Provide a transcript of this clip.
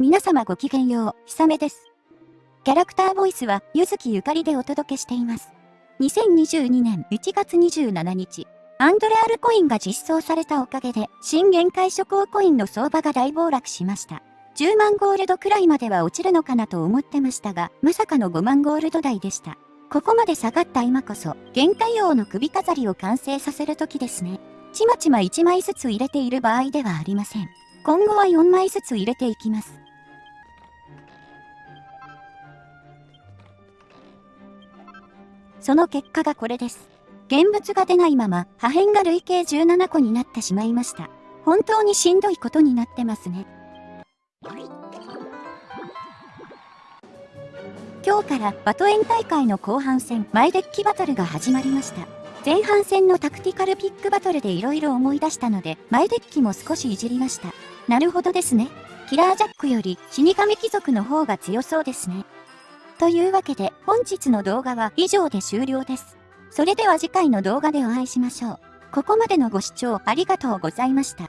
皆様ごきげんよう、ひさめです。キャラクターボイスは、ゆずきゆかりでお届けしています。2022年1月27日、アンドレアルコインが実装されたおかげで、新限界諸行コインの相場が大暴落しました。10万ゴールドくらいまでは落ちるのかなと思ってましたが、まさかの5万ゴールド台でした。ここまで下がった今こそ、限界王の首飾りを完成させる時ですね。ちまちま1枚ずつ入れている場合ではありません。今後は4枚ずつ入れていきます。その結果がこれです。現物が出ないまま破片が累計17個になってしまいました。本当にしんどいことになってますね。今日からバトエン大会の後半戦マイデッキバトルが始まりました。前半戦のタクティカルピックバトルで色々思い出したので、マイデッキも少しいじりました。なるほどですね。キラージャックより死神貴族の方が強そうですね。というわけで本日の動画は以上で終了です。それでは次回の動画でお会いしましょう。ここまでのご視聴ありがとうございました。